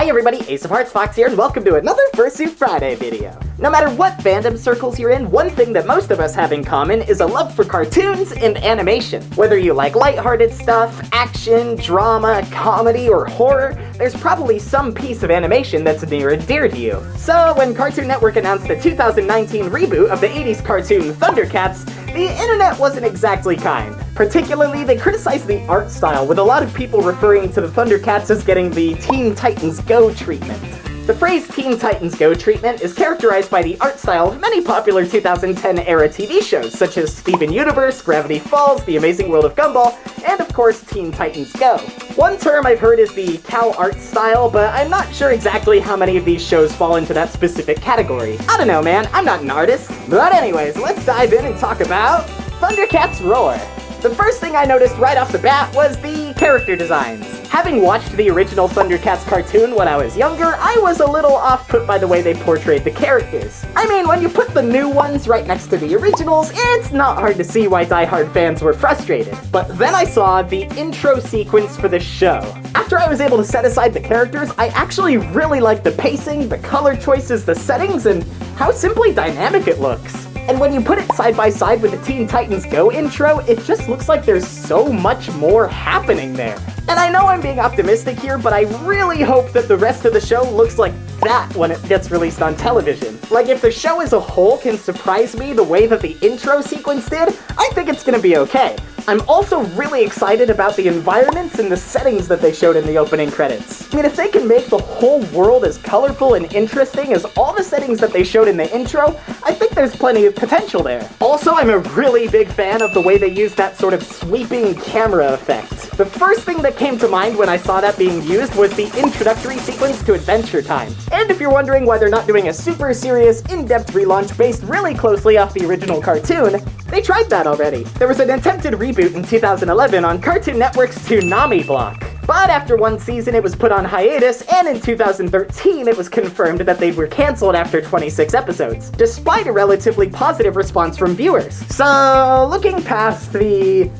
Hi everybody, Ace of Hearts Fox here, and welcome to another Fursuit Friday video. No matter what fandom circles you're in, one thing that most of us have in common is a love for cartoons and animation. Whether you like lighthearted stuff, action, drama, comedy, or horror, there's probably some piece of animation that's near and dear to you. So when Cartoon Network announced the 2019 reboot of the 80s cartoon Thundercats, the internet wasn't exactly kind. Particularly, they criticized the art style, with a lot of people referring to the Thundercats as getting the Teen Titans Go treatment. The phrase Teen Titans Go treatment is characterized by the art style of many popular 2010-era TV shows, such as Steven Universe, Gravity Falls, The Amazing World of Gumball, and of course Teen Titans Go. One term I've heard is the Cal art style, but I'm not sure exactly how many of these shows fall into that specific category. I don't know man, I'm not an artist. But anyways, let's dive in and talk about Thundercats Roar. The first thing I noticed right off the bat was the character designs. Having watched the original Thundercats cartoon when I was younger, I was a little off-put by the way they portrayed the characters. I mean, when you put the new ones right next to the originals, it's not hard to see why die-hard fans were frustrated. But then I saw the intro sequence for the show. After I was able to set aside the characters, I actually really liked the pacing, the color choices, the settings, and how simply dynamic it looks. And when you put it side by side with the Teen Titans Go intro, it just looks like there's so much more happening there. And I know I'm being optimistic here, but I really hope that the rest of the show looks like that when it gets released on television. Like, if the show as a whole can surprise me the way that the intro sequence did, I think it's gonna be okay. I'm also really excited about the environments and the settings that they showed in the opening credits. I mean, if they can make the whole world as colorful and interesting as all the settings that they showed in the intro, I think there's plenty of potential there. Also, I'm a really big fan of the way they use that sort of sweeping camera effect. The first thing that came to mind when I saw that being used was the introductory sequence to Adventure Time. And if you're wondering why they're not doing a super serious, in-depth relaunch based really closely off the original cartoon, they tried that already. There was an attempted reboot in 2011 on Cartoon Network's Toonami block. But after one season, it was put on hiatus, and in 2013, it was confirmed that they were cancelled after 26 episodes, despite a relatively positive response from viewers. So, looking past the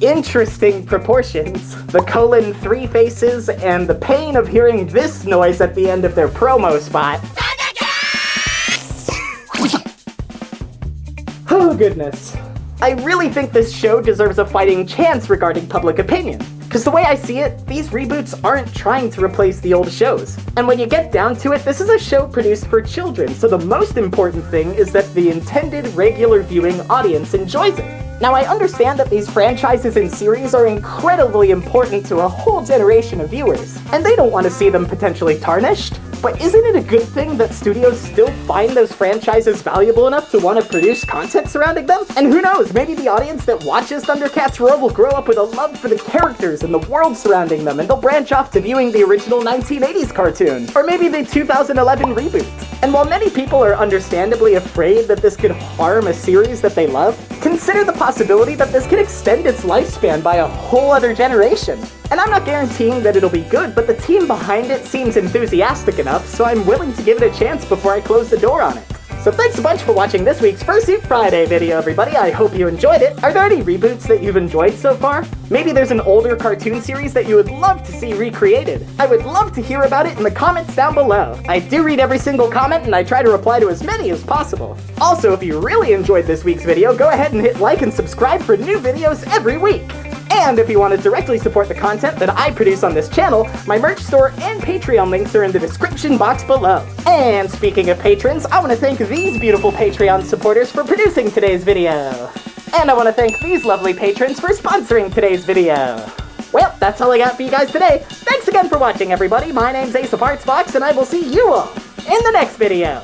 interesting proportions, the colon three faces, and the pain of hearing this noise at the end of their promo spot, Oh goodness. I really think this show deserves a fighting chance regarding public opinion. Because the way I see it, these reboots aren't trying to replace the old shows. And when you get down to it, this is a show produced for children, so the most important thing is that the intended regular viewing audience enjoys it. Now I understand that these franchises and series are incredibly important to a whole generation of viewers, and they don't want to see them potentially tarnished, but isn't it a good thing that studios still find those franchises valuable enough to want to produce content surrounding them? And who knows, maybe the audience that watches Thundercats Roar will grow up with a love for the characters and the world surrounding them, and they'll branch off to viewing the original 1980s cartoon, or maybe the 2011 reboot. And while many people are understandably afraid that this could harm a series that they love, consider the possibility that this could extend its lifespan by a whole other generation. And I'm not guaranteeing that it'll be good, but the team behind it seems enthusiastic enough, so I'm willing to give it a chance before I close the door on it. So thanks a bunch for watching this week's Fursuit Friday video, everybody. I hope you enjoyed it. Are there any reboots that you've enjoyed so far? Maybe there's an older cartoon series that you would love to see recreated. I would love to hear about it in the comments down below. I do read every single comment and I try to reply to as many as possible. Also, if you really enjoyed this week's video, go ahead and hit like and subscribe for new videos every week. And if you want to directly support the content that I produce on this channel, my merch store and Patreon links are in the description box below. And speaking of patrons, I want to thank these beautiful Patreon supporters for producing today's video. And I want to thank these lovely patrons for sponsoring today's video. Well, that's all I got for you guys today. Thanks again for watching, everybody. My name's Ace of Hearts and I will see you all in the next video.